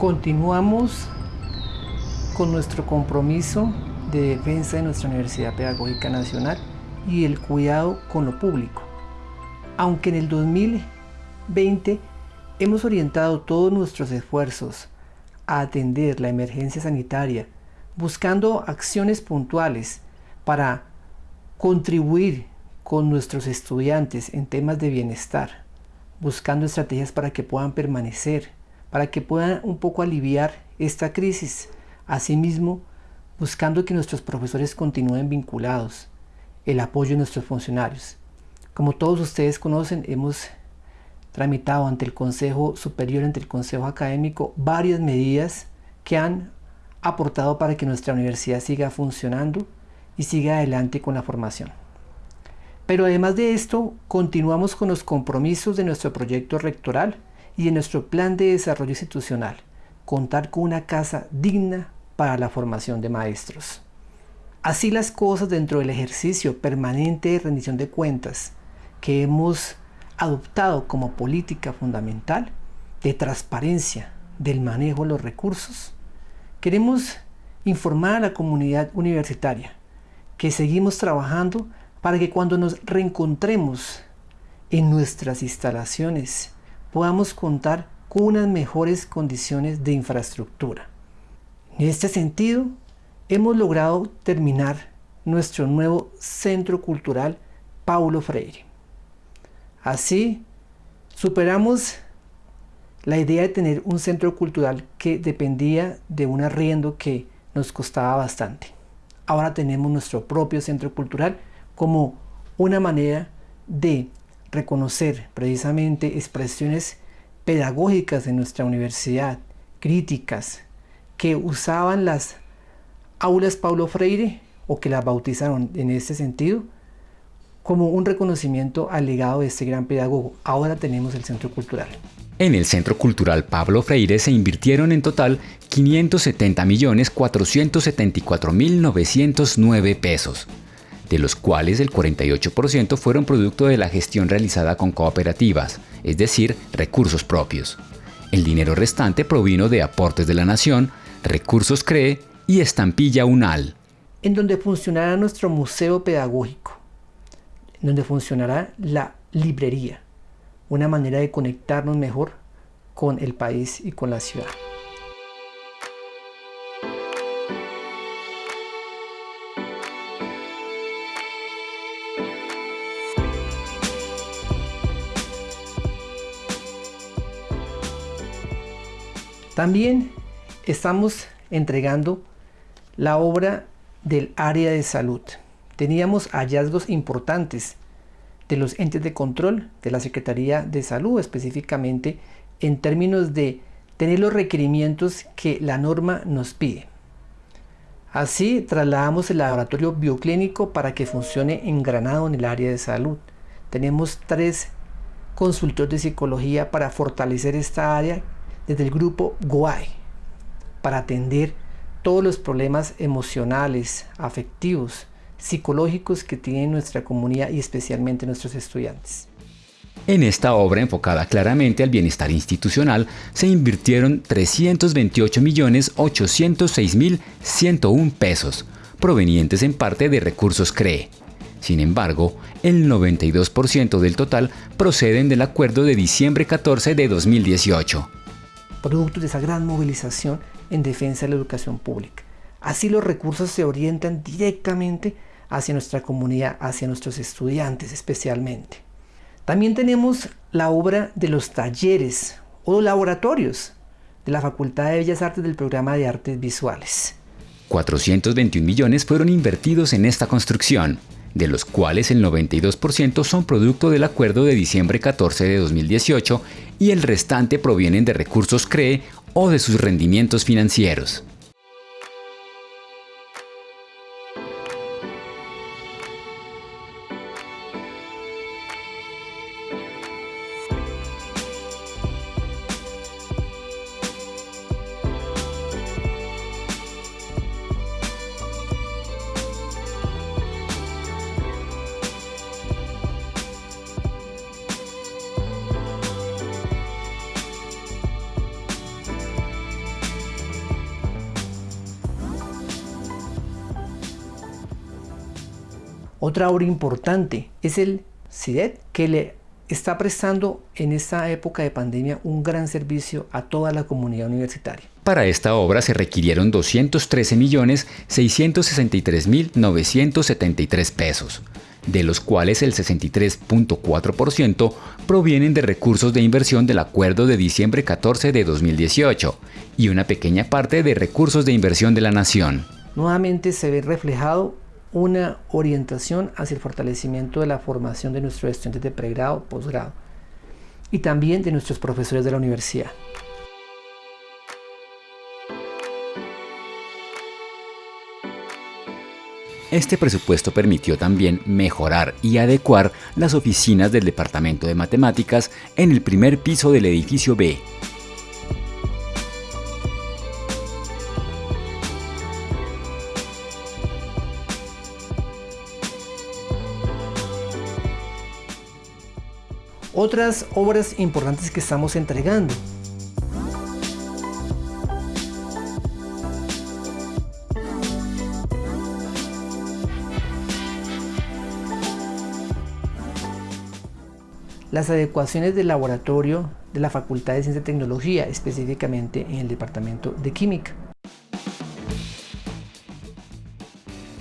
Continuamos con nuestro compromiso de defensa de nuestra Universidad Pedagógica Nacional y el cuidado con lo público. Aunque en el 2020 hemos orientado todos nuestros esfuerzos a atender la emergencia sanitaria, buscando acciones puntuales para contribuir con nuestros estudiantes en temas de bienestar, buscando estrategias para que puedan permanecer, para que puedan un poco aliviar esta crisis. Asimismo, buscando que nuestros profesores continúen vinculados, el apoyo de nuestros funcionarios. Como todos ustedes conocen, hemos tramitado ante el Consejo Superior, ante el Consejo Académico, varias medidas que han aportado para que nuestra universidad siga funcionando y siga adelante con la formación. Pero además de esto, continuamos con los compromisos de nuestro proyecto rectoral y de nuestro plan de desarrollo institucional, contar con una casa digna para la formación de maestros. Así las cosas dentro del ejercicio permanente de rendición de cuentas que hemos adoptado como política fundamental de transparencia del manejo de los recursos, queremos informar a la comunidad universitaria que seguimos trabajando para que cuando nos reencontremos en nuestras instalaciones podamos contar con unas mejores condiciones de infraestructura. En este sentido, hemos logrado terminar nuestro nuevo Centro Cultural Paulo Freire. Así, superamos la idea de tener un centro cultural que dependía de un arriendo que nos costaba bastante. Ahora tenemos nuestro propio centro cultural como una manera de reconocer precisamente expresiones pedagógicas de nuestra universidad, críticas, que usaban las aulas Paulo Freire o que las bautizaron en este sentido como un reconocimiento al legado de este gran pedagogo. Ahora tenemos el Centro Cultural. En el Centro Cultural Pablo Freire se invirtieron en total 570.474.909 pesos, de los cuales el 48% fueron producto de la gestión realizada con cooperativas, es decir, recursos propios. El dinero restante provino de aportes de la Nación, Recursos CREE y Estampilla UNAL. En donde funcionará nuestro museo pedagógico, donde funcionará la librería, una manera de conectarnos mejor con el país y con la ciudad. También estamos entregando la obra del área de salud. Teníamos hallazgos importantes de los entes de control de la Secretaría de Salud, específicamente en términos de tener los requerimientos que la norma nos pide. Así trasladamos el laboratorio bioclínico para que funcione en Granado en el área de salud. Tenemos tres consultores de psicología para fortalecer esta área desde el grupo GUAI para atender todos los problemas emocionales, afectivos, psicológicos que tiene nuestra comunidad y especialmente nuestros estudiantes. En esta obra enfocada claramente al bienestar institucional se invirtieron 328.806.101 pesos, provenientes en parte de recursos CREE. Sin embargo, el 92% del total proceden del acuerdo de diciembre 14 de 2018. Producto de esa gran movilización en defensa de la educación pública. Así los recursos se orientan directamente hacia nuestra comunidad, hacia nuestros estudiantes especialmente. También tenemos la obra de los talleres o laboratorios de la Facultad de Bellas Artes del programa de Artes Visuales. 421 millones fueron invertidos en esta construcción, de los cuales el 92% son producto del acuerdo de diciembre 14 de 2018 y el restante provienen de recursos CREE o de sus rendimientos financieros. Otra obra importante es el CIDET, que le está prestando en esta época de pandemia un gran servicio a toda la comunidad universitaria. Para esta obra se requirieron 213.663.973 pesos, de los cuales el 63.4% provienen de recursos de inversión del acuerdo de diciembre 14 de 2018 y una pequeña parte de recursos de inversión de la nación. Nuevamente se ve reflejado una orientación hacia el fortalecimiento de la formación de nuestros estudiantes de pregrado, posgrado y también de nuestros profesores de la universidad. Este presupuesto permitió también mejorar y adecuar las oficinas del Departamento de Matemáticas en el primer piso del edificio B, Otras obras importantes que estamos entregando. Las adecuaciones del laboratorio de la Facultad de Ciencia y Tecnología, específicamente en el Departamento de Química.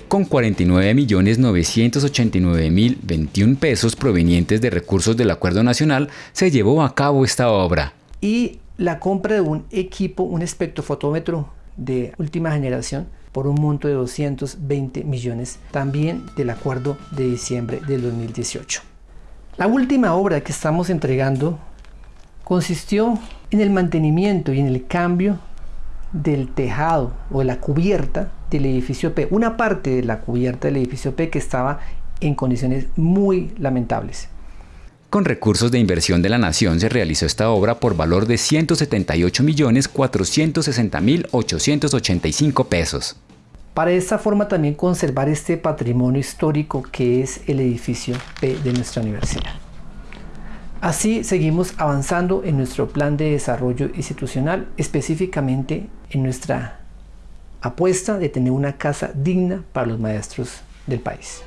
Con 49.989.021 pesos provenientes de recursos del Acuerdo Nacional, se llevó a cabo esta obra. Y la compra de un equipo, un espectrofotómetro de última generación, por un monto de 220 millones, también del acuerdo de diciembre del 2018. La última obra que estamos entregando consistió en el mantenimiento y en el cambio del tejado o de la cubierta del edificio P, una parte de la cubierta del edificio P que estaba en condiciones muy lamentables. Con recursos de inversión de la Nación se realizó esta obra por valor de 178.460.885 pesos. Para esta forma también conservar este patrimonio histórico que es el edificio P de nuestra universidad. Así seguimos avanzando en nuestro plan de desarrollo institucional, específicamente en nuestra apuesta de tener una casa digna para los maestros del país.